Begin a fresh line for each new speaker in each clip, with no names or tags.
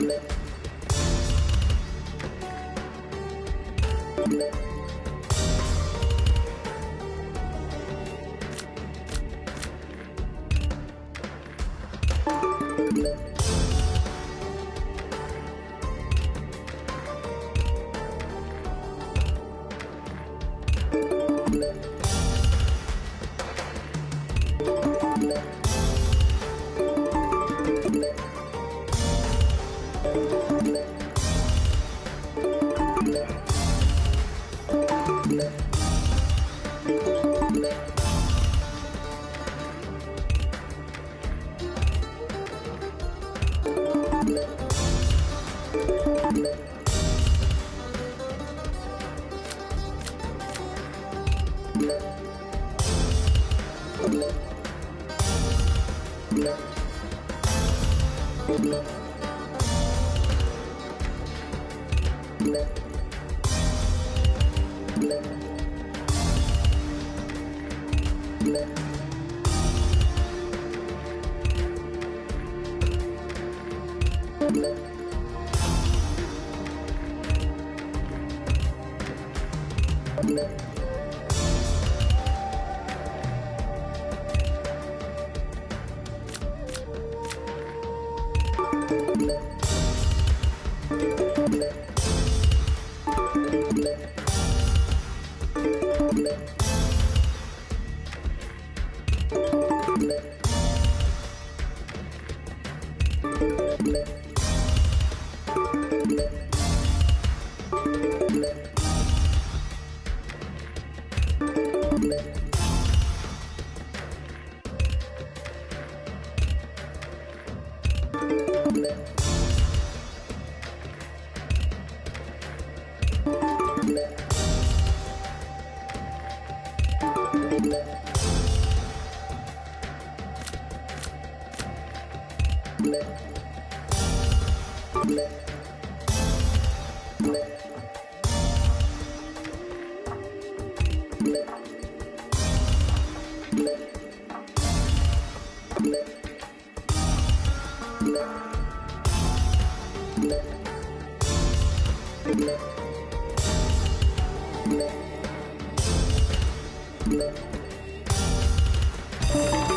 Let's go. Thank you. Thank you.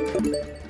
you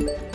Thank you.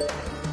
Thank you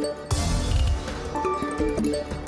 Thank you.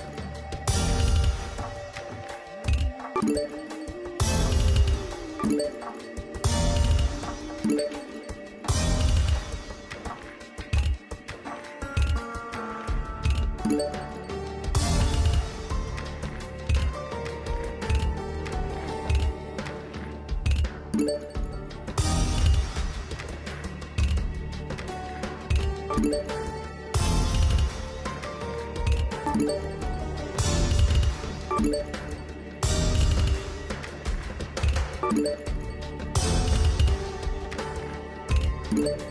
Thank you.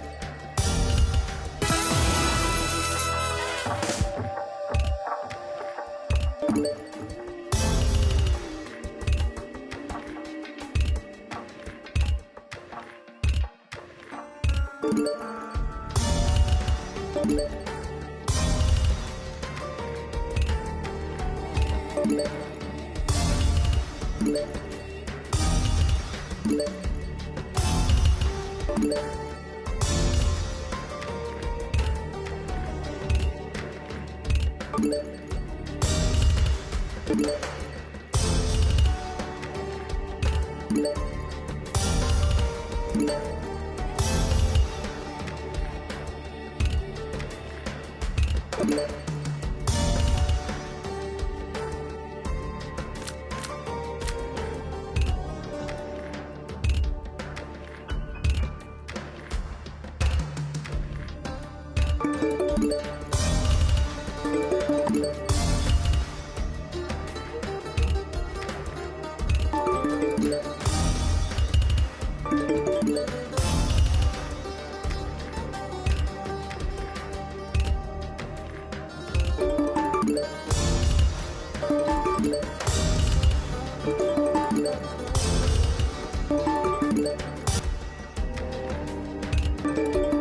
Thank you.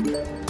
Thank you.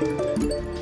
Música